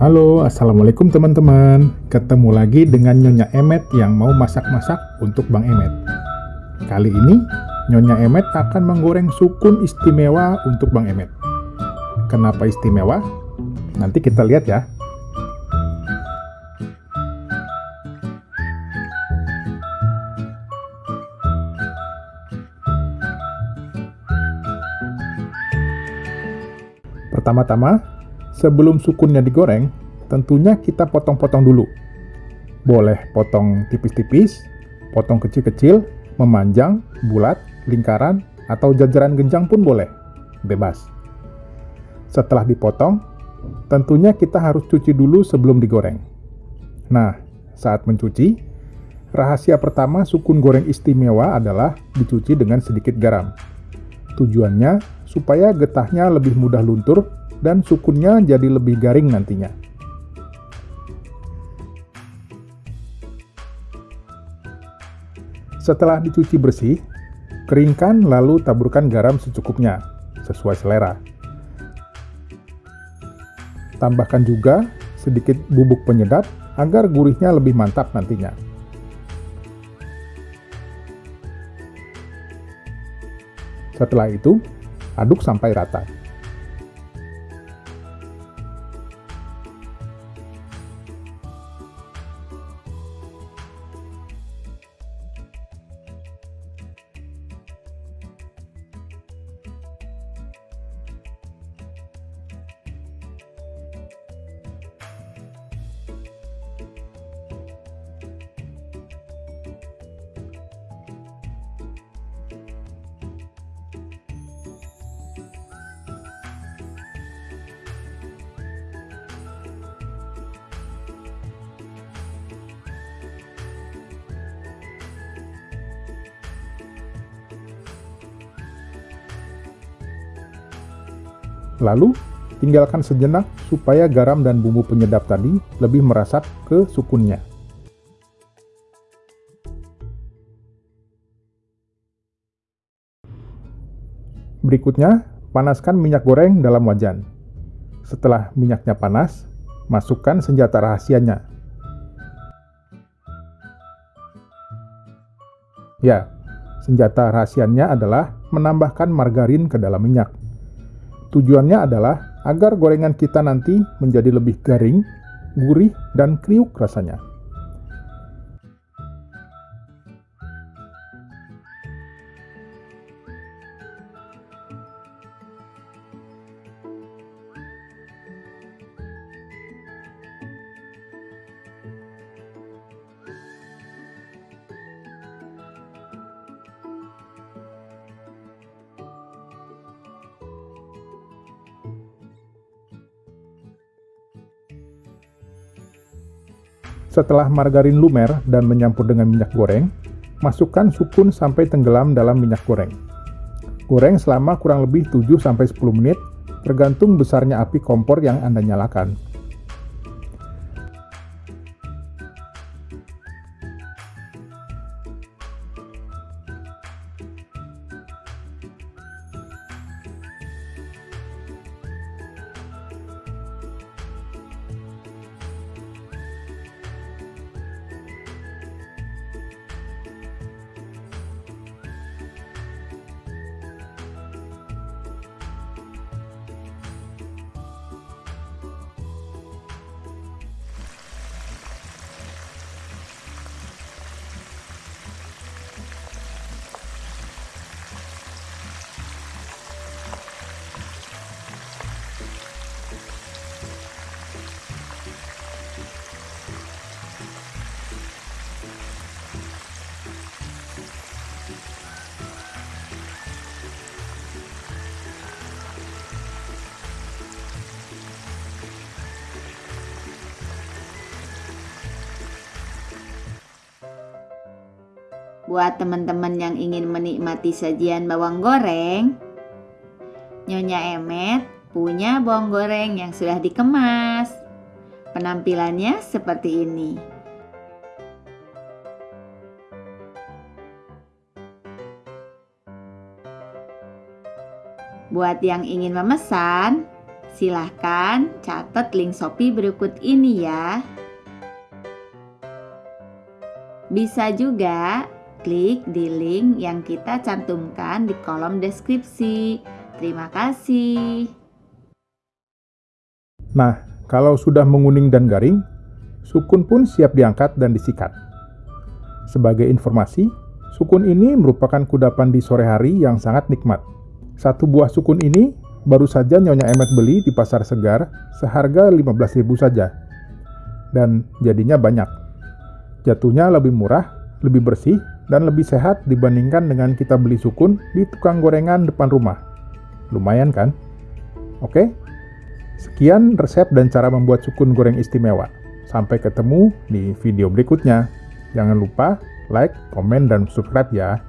Halo, Assalamualaikum teman-teman. Ketemu lagi dengan Nyonya Emet yang mau masak-masak untuk Bang Emet. Kali ini, Nyonya Emet akan menggoreng sukun istimewa untuk Bang Emet. Kenapa istimewa? Nanti kita lihat ya. Pertama-tama, sebelum sukunnya digoreng, tentunya kita potong-potong dulu. Boleh potong tipis-tipis, potong kecil-kecil, memanjang, bulat, lingkaran, atau jajaran genjang pun boleh. Bebas. Setelah dipotong, tentunya kita harus cuci dulu sebelum digoreng. Nah, saat mencuci, rahasia pertama sukun goreng istimewa adalah dicuci dengan sedikit garam. Tujuannya supaya getahnya lebih mudah luntur dan sukunnya jadi lebih garing nantinya. Setelah dicuci bersih, keringkan lalu taburkan garam secukupnya, sesuai selera. Tambahkan juga sedikit bubuk penyedap agar gurihnya lebih mantap nantinya. Setelah itu, aduk sampai rata. Lalu, tinggalkan sejenak supaya garam dan bumbu penyedap tadi lebih meresap ke sukunnya. Berikutnya, panaskan minyak goreng dalam wajan. Setelah minyaknya panas, masukkan senjata rahasianya. Ya, senjata rahasianya adalah menambahkan margarin ke dalam minyak. Tujuannya adalah agar gorengan kita nanti menjadi lebih garing, gurih, dan kriuk rasanya. Setelah margarin lumer dan menyampur dengan minyak goreng, masukkan sukun sampai tenggelam dalam minyak goreng. Goreng selama kurang lebih 7-10 menit, tergantung besarnya api kompor yang Anda nyalakan. Buat teman-teman yang ingin menikmati sajian bawang goreng, Nyonya Emet punya bawang goreng yang sudah dikemas. Penampilannya seperti ini. Buat yang ingin memesan, Silahkan catat link Shopee berikut ini ya. Bisa juga klik di link yang kita cantumkan di kolom deskripsi. Terima kasih. Nah, kalau sudah menguning dan garing, sukun pun siap diangkat dan disikat. Sebagai informasi, sukun ini merupakan kudapan di sore hari yang sangat nikmat. Satu buah sukun ini baru saja Nyonya Emet beli di pasar segar seharga 15.000 saja. Dan jadinya banyak jatuhnya lebih murah, lebih bersih, dan lebih sehat dibandingkan dengan kita beli sukun di tukang gorengan depan rumah. Lumayan kan? Oke? Sekian resep dan cara membuat sukun goreng istimewa. Sampai ketemu di video berikutnya. Jangan lupa like, komen, dan subscribe ya.